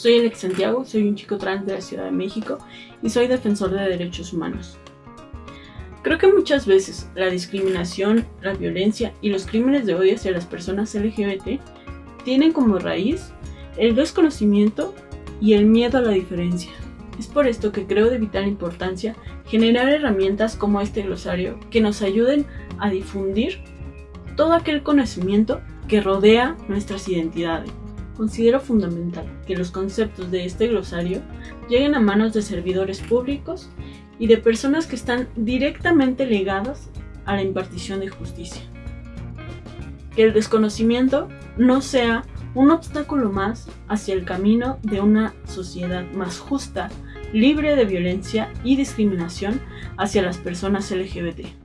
Soy Alex Santiago, soy un chico trans de la Ciudad de México y soy defensor de derechos humanos. Creo que muchas veces la discriminación, la violencia y los crímenes de odio hacia las personas LGBT tienen como raíz el desconocimiento y el miedo a la diferencia. Es por esto que creo de vital importancia generar herramientas como este glosario que nos ayuden a difundir todo aquel conocimiento que rodea nuestras identidades. Considero fundamental que los conceptos de este glosario lleguen a manos de servidores públicos y de personas que están directamente ligadas a la impartición de justicia. Que el desconocimiento no sea un obstáculo más hacia el camino de una sociedad más justa, libre de violencia y discriminación hacia las personas LGBT.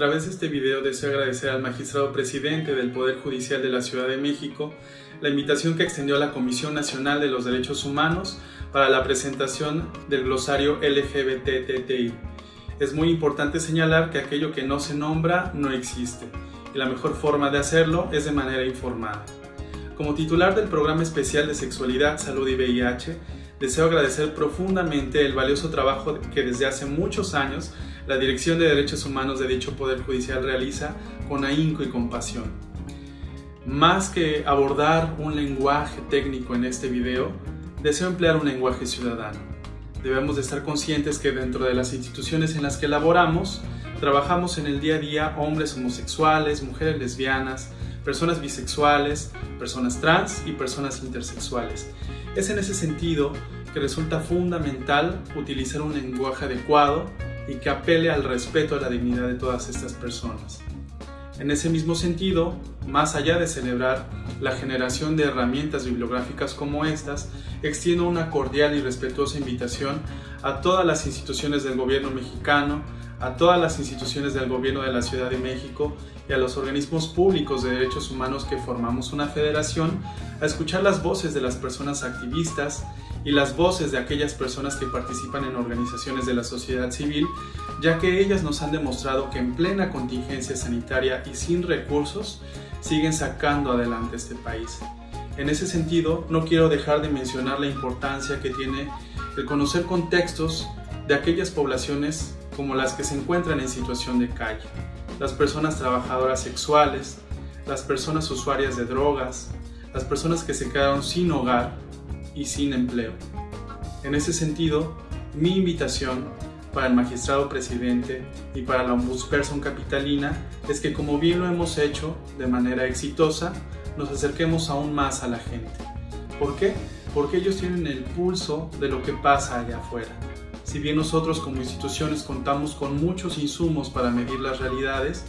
Través de este video deseo agradecer al magistrado presidente del Poder Judicial de la Ciudad de México la invitación que extendió a la Comisión Nacional de los Derechos Humanos para la presentación del glosario LGBTTI. Es muy importante señalar que aquello que no se nombra no existe y la mejor forma de hacerlo es de manera informada. Como titular del programa especial de Sexualidad, Salud y VIH, deseo agradecer profundamente el valioso trabajo que desde hace muchos años la Dirección de Derechos Humanos de dicho Poder Judicial realiza con ahínco y compasión. Más que abordar un lenguaje técnico en este video, deseo emplear un lenguaje ciudadano. Debemos de estar conscientes que dentro de las instituciones en las que laboramos, trabajamos en el día a día hombres homosexuales, mujeres lesbianas, personas bisexuales, personas trans y personas intersexuales. Es en ese sentido que resulta fundamental utilizar un lenguaje adecuado y que apele al respeto a la dignidad de todas estas personas. En ese mismo sentido, más allá de celebrar la generación de herramientas bibliográficas como estas, extiendo una cordial y respetuosa invitación a todas las instituciones del gobierno mexicano, a todas las instituciones del gobierno de la Ciudad de México y a los organismos públicos de derechos humanos que formamos una federación a escuchar las voces de las personas activistas y las voces de aquellas personas que participan en organizaciones de la sociedad civil, ya que ellas nos han demostrado que en plena contingencia sanitaria y sin recursos siguen sacando adelante este país. En ese sentido, no quiero dejar de mencionar la importancia que tiene el conocer contextos de aquellas poblaciones como las que se encuentran en situación de calle, las personas trabajadoras sexuales, las personas usuarias de drogas, las personas que se quedaron sin hogar y sin empleo. En ese sentido, mi invitación para el magistrado presidente y para la ombudsperson capitalina es que como bien lo hemos hecho de manera exitosa, nos acerquemos aún más a la gente. ¿Por qué? Porque ellos tienen el pulso de lo que pasa allá afuera. Si bien nosotros como instituciones contamos con muchos insumos para medir las realidades,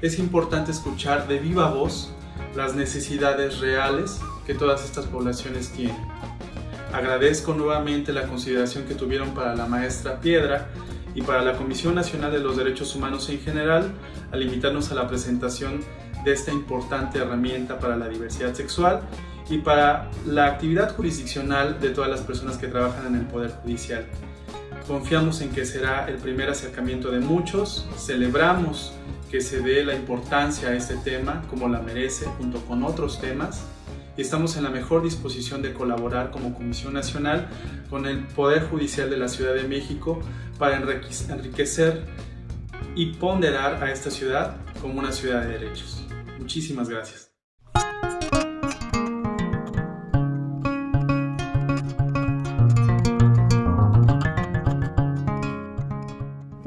es importante escuchar de viva voz las necesidades reales que todas estas poblaciones tienen. Agradezco nuevamente la consideración que tuvieron para la maestra Piedra y para la Comisión Nacional de los Derechos Humanos en general al invitarnos a la presentación de esta importante herramienta para la diversidad sexual y para la actividad jurisdiccional de todas las personas que trabajan en el Poder Judicial. Confiamos en que será el primer acercamiento de muchos, celebramos que se dé la importancia a este tema como la merece junto con otros temas y estamos en la mejor disposición de colaborar como Comisión Nacional con el Poder Judicial de la Ciudad de México para enriquecer y ponderar a esta ciudad como una ciudad de derechos. Muchísimas gracias.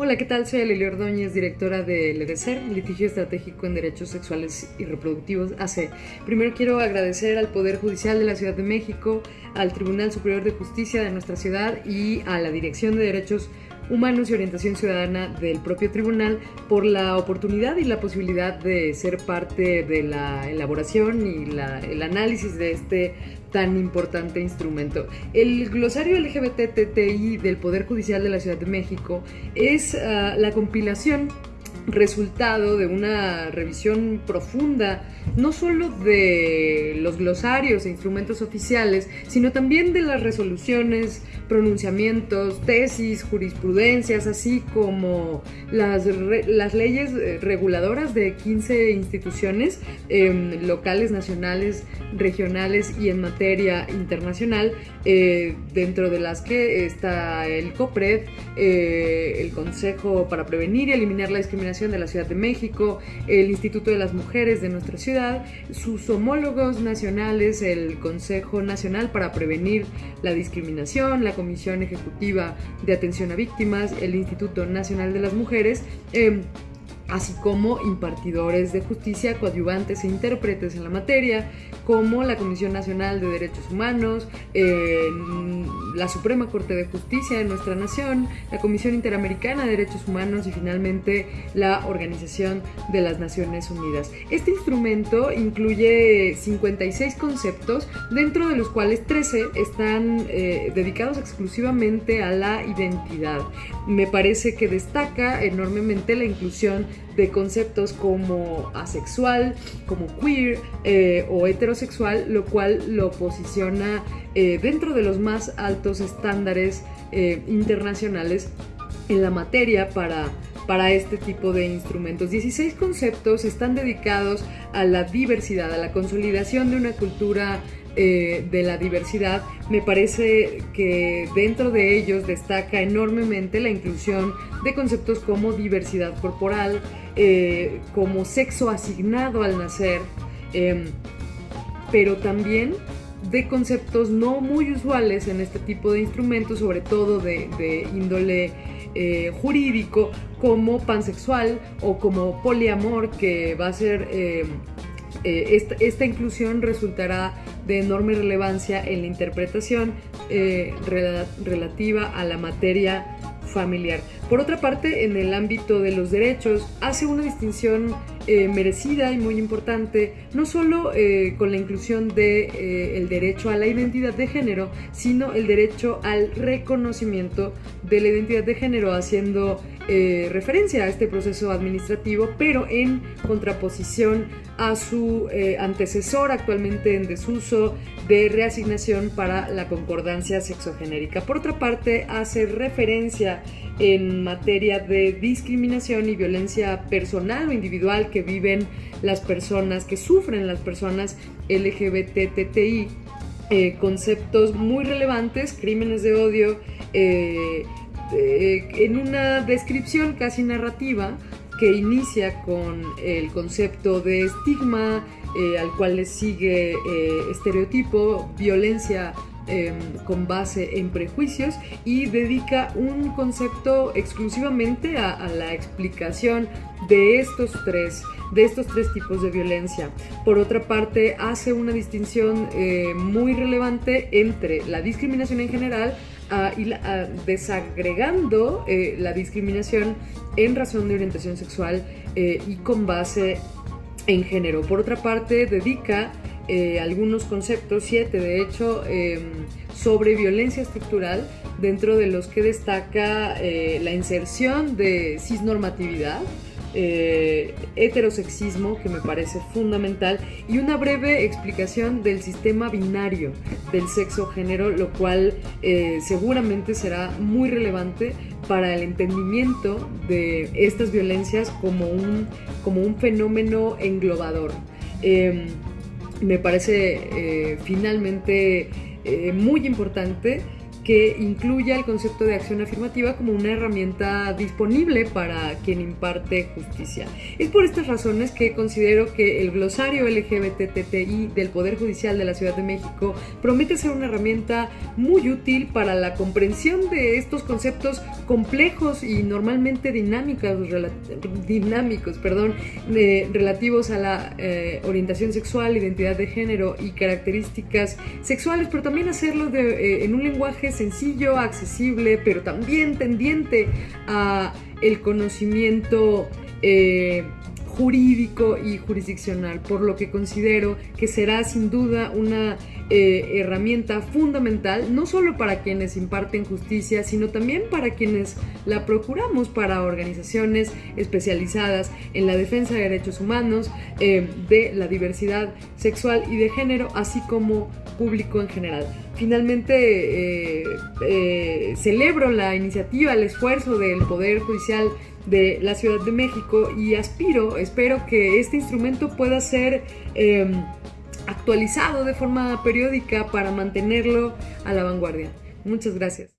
Hola, ¿qué tal? Soy Lili Ordóñez, directora de LEDECER, Litigio Estratégico en Derechos Sexuales y Reproductivos AC. Primero quiero agradecer al Poder Judicial de la Ciudad de México, al Tribunal Superior de Justicia de nuestra ciudad y a la Dirección de Derechos y Orientación Ciudadana del propio tribunal por la oportunidad y la posibilidad de ser parte de la elaboración y el análisis de este tan importante instrumento. El glosario LGBTTI del Poder Judicial de la Ciudad de México es ah, la compilación resultado de una revisión profunda, no solo de los glosarios e instrumentos oficiales, sino también de las resoluciones, pronunciamientos, tesis, jurisprudencias, así como las, las leyes eh, reguladoras de 15 instituciones em, locales, nacionales, regionales y en materia internacional, eh, dentro de las que está el COPRED, eh, el Consejo para Prevenir y Eliminar la Discriminación de la Ciudad de México, el Instituto de las Mujeres de nuestra ciudad, sus homólogos nacionales, el Consejo Nacional para Prevenir la Discriminación, la Comisión Ejecutiva de Atención a Víctimas, el Instituto Nacional de las Mujeres, em, así como impartidores de justicia, coadyuvantes e intérpretes en la materia, como la Comisión Nacional de Derechos Humanos, la Suprema Corte de Justicia de nuestra nación, la Comisión Interamericana de Derechos Humanos y finalmente la Organización de las Naciones Unidas. Este instrumento incluye 56 conceptos, dentro de los cuales 13 están eh, dedicados exclusivamente a la identidad. Me parece que destaca enormemente la inclusión de conceptos como asexual, como queer eh, o heterosexual, lo cual lo posiciona eh, dentro de los más altos estándares eh, internacionales en la materia para, para este tipo de instrumentos. 16 conceptos están dedicados a la diversidad, a la consolidación de una cultura eh, de la diversidad, me parece que dentro de ellos destaca enormemente la inclusión de conceptos como diversidad corporal, eh, como sexo asignado al nacer, em, pero también de conceptos no muy usuales en este tipo de instrumentos, sobre todo de, índole eh, jurídico, como pansexual o como poliamor, que va a ser em, eh, esta, inclusión resultará de enorme relevancia en la interpretación eh, relativa a la materia familiar. Por otra parte, en el ámbito de los derechos, hace una distinción eh, merecida y muy importante, no solo con la inclusión del de, derecho a la identidad de género, sino el derecho al reconocimiento de la identidad de género, haciendo eh, referencia a este proceso administrativo, pero en contraposición a su eh, antecesor actualmente en desuso de reasignación para la concordancia sexogenérica. Por otra parte, hace referencia en materia de discriminación y violencia personal o individual que viven las personas, que sufren las personas LGBTTI, eh, conceptos muy relevantes, crímenes de odio, eh, en una descripción casi narrativa que inicia con el concepto de estigma, eh, al cual le sigue eh, estereotipo, violencia em, con base en prejuicios y dedica un concepto exclusivamente a, la explicación de estos tres de estos tres tipos de violencia. Por otra parte, hace una distinción muy relevante entre la discriminación en general y desagregando eh, la discriminación en razón de orientación sexual eh, y con base en género. Por otra parte, dedica eh, algunos conceptos, siete de hecho, em, sobre violencia estructural, dentro de los que destaca la inserción de cisnormatividad, eh, heterosexismo, que me parece fundamental, y una breve explicación del sistema binario del sexo-género, lo cual eh, seguramente será muy relevante para el entendimiento de estas violencias como un, como un fenómeno englobador. Em, me parece eh, finalmente muy importante que incluya el concepto de acción afirmativa como una herramienta disponible para quien imparte justicia. Es por estas razones que considero que el glosario LGBTTI del Poder Judicial de la Ciudad de México promete ser una herramienta muy útil para la comprensión de estos conceptos complejos y normalmente dinámicos, dinámicos perdón, relativos a la eh, orientación sexual, identidad de género y características sexuales, pero también hacerlo eh, en un lenguaje sencillo, accesible, pero también tendiente a el conocimiento eh, jurídico y jurisdiccional, por lo que considero que será sin duda una eh, herramienta fundamental, no solo para quienes imparten justicia, sino también para quienes la procuramos, para organizaciones especializadas en la defensa de derechos humanos, eh, de la diversidad sexual y de género, así como público en general. Finalmente, eh, celebro la iniciativa, el esfuerzo del Poder Judicial de la Ciudad de México y aspiro, espero que este instrumento pueda ser actualizado de forma periódica para mantenerlo a la vanguardia. Muchas gracias.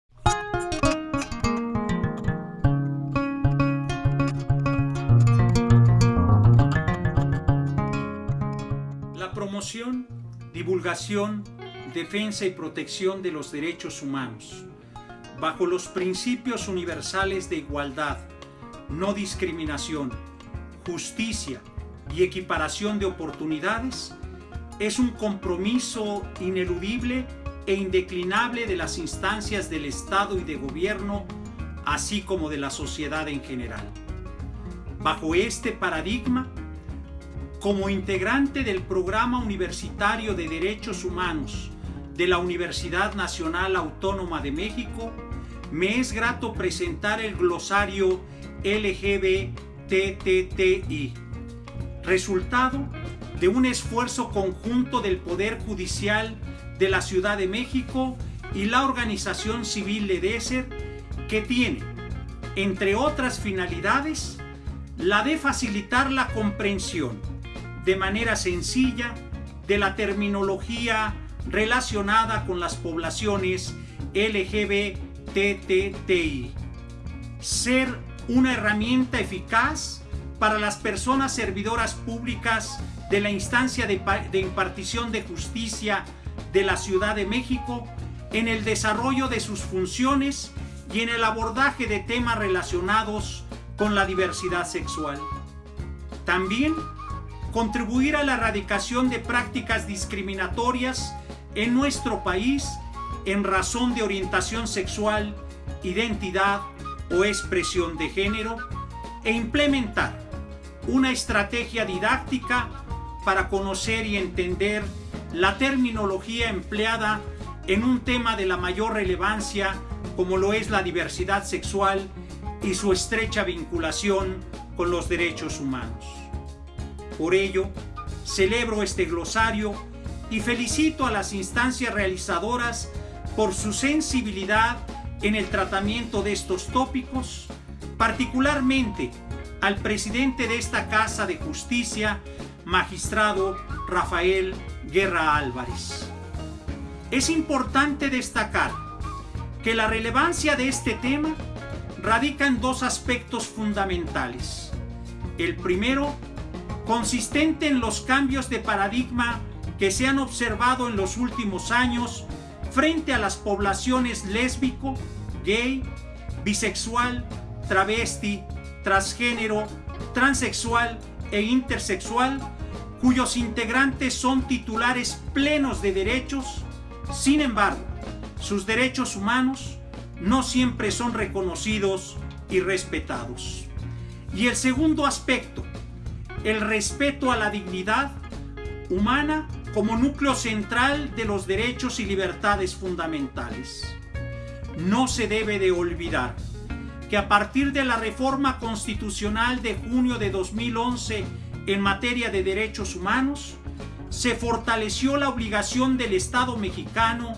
La promoción, divulgación, defensa y protección de los derechos humanos, bajo los principios universales de igualdad, no discriminación, justicia y equiparación de oportunidades, es un compromiso ineludible e indeclinable de las instancias del Estado y de gobierno, así como de la sociedad en general. Bajo este paradigma, como integrante del Programa Universitario de Derechos Humanos de la Universidad Nacional Autónoma de México, me es grato presentar el glosario LGBTTI, resultado de un esfuerzo conjunto del Poder Judicial de la Ciudad de México y la organización civil LEDESER que tiene, entre otras finalidades, la de facilitar la comprensión de manera sencilla de la terminología relacionada con las poblaciones LGBTTI. Ser una herramienta eficaz para las personas servidoras públicas de la instancia de, impartición de justicia de la Ciudad de México en el desarrollo de sus funciones y en el abordaje de temas relacionados con la diversidad sexual. También contribuir a la erradicación de prácticas discriminatorias en nuestro país en razón de orientación sexual, identidad o expresión de género e implementar una estrategia didáctica para conocer y entender la terminología empleada en un tema de la mayor relevancia como lo es la diversidad sexual y su estrecha vinculación con los derechos humanos. Por ello, celebro este glosario y felicito a las instancias realizadoras por su sensibilidad en el tratamiento de estos tópicos, particularmente al presidente de esta Casa de Justicia, magistrado Rafael Guerra Álvarez. Es importante destacar que la relevancia de este tema radica en dos aspectos fundamentales. El primero, consistente en los cambios de paradigma que se han observado en los últimos años frente a las poblaciones lésbico, gay, bisexual, travesti, transgénero, transexual e intersexual, cuyos integrantes son titulares plenos de derechos, sin embargo, sus derechos humanos no siempre son reconocidos y respetados. Y el segundo aspecto, el respeto a la dignidad humana como núcleo central de los derechos y libertades fundamentales. No se debe de olvidar que a partir de la reforma constitucional de junio de 2011 en materia de derechos humanos, se fortaleció la obligación del Estado mexicano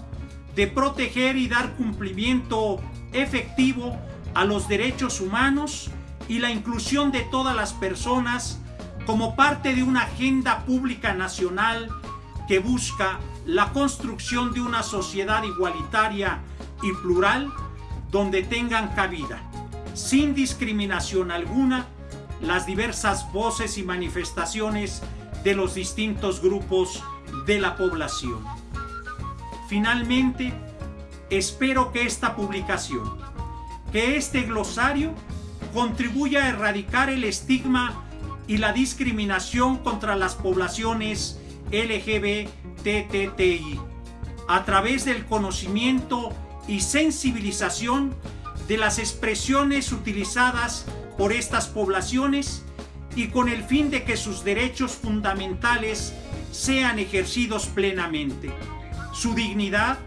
de proteger y dar cumplimiento efectivo a los derechos humanos y la inclusión de todas las personas como parte de una agenda pública nacional que busca la construcción de una sociedad igualitaria y plural donde tengan cabida sin discriminación alguna, las diversas voces y manifestaciones de los distintos grupos de la población. Finalmente, espero que esta publicación, que este glosario, contribuya a erradicar el estigma y la discriminación contra las poblaciones LGBTTI a través del conocimiento y sensibilización de las expresiones utilizadas por estas poblaciones y con el fin de que sus derechos fundamentales sean ejercidos plenamente. su dignidad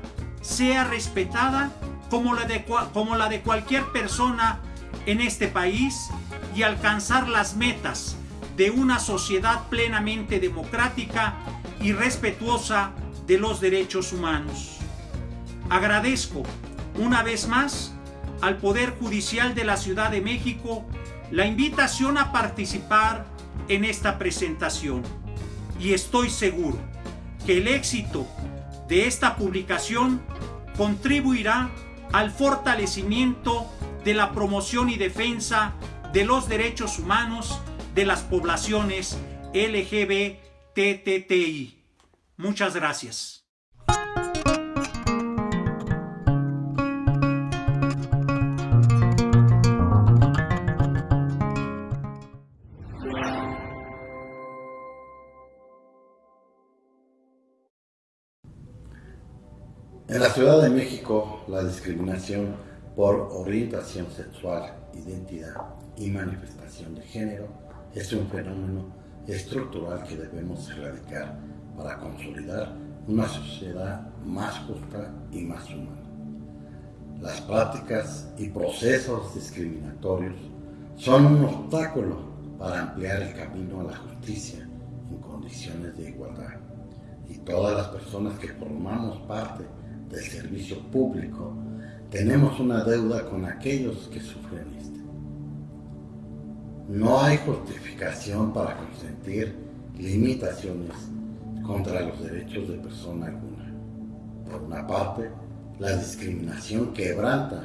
sea respetada como la de, como la de cualquier persona en este país y alcanzar las metas de una sociedad plenamente democrática y respetuosa de los derechos humanos. Agradezco una vez más al Poder Judicial de la Ciudad de México la invitación a participar en esta presentación y estoy seguro que el éxito de esta publicación contribuirá al fortalecimiento de la promoción y defensa de los derechos humanos de las poblaciones LGBTTI. Muchas gracias. En la Ciudad de México, la discriminación por orientación sexual, identidad y manifestación de género es un fenómeno estructural que debemos erradicar para consolidar una sociedad más justa y más humana. Las prácticas y procesos discriminatorios son un obstáculo para ampliar el camino a la justicia en condiciones de igualdad. Y todas las personas que formamos parte del servicio público, tenemos una deuda con aquellos que sufren este. No hay justificación para consentir limitaciones contra los derechos de persona alguna. Por una parte, la discriminación quebranta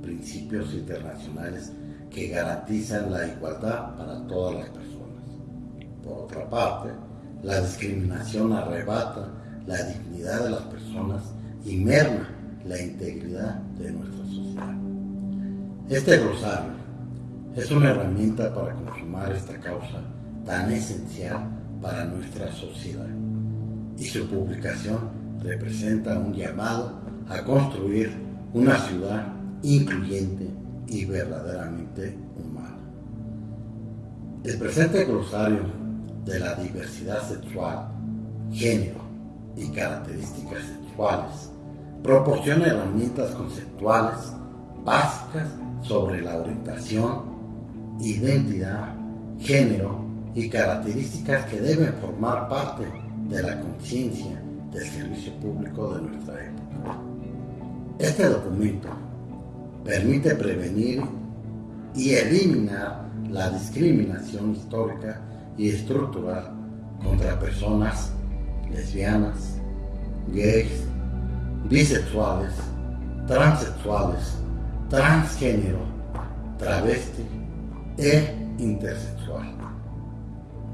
principios internacionales que garantizan la igualdad para todas las personas. Por otra parte, la discriminación arrebata la dignidad de las personas y merma la integridad de nuestra sociedad. Este glosario es una herramienta para consumar esta causa tan esencial para nuestra sociedad y su publicación representa un llamado a construir una ciudad incluyente y verdaderamente humana. El presente glosario de la diversidad sexual, género y características sexuales proporciona herramientas conceptuales básicas sobre la orientación, identidad, género y características que deben formar parte de la conciencia del servicio público de nuestra época. Este documento permite prevenir y eliminar la discriminación histórica y estructural contra personas lesbianas, gays, bisexuales, transexuales, transgénero, travesti e intersexual.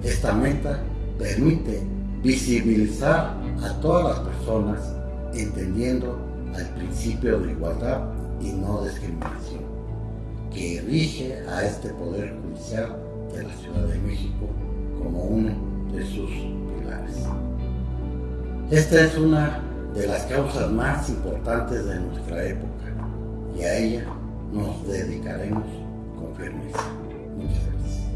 Esta meta permite visibilizar a todas las personas entendiendo el principio de igualdad y no discriminación, que rige a este Poder Judicial de la Ciudad de México como uno de sus pilares. Esta es una de las causas más importantes de nuestra época y a ella nos dedicaremos con firmeza. Jesus.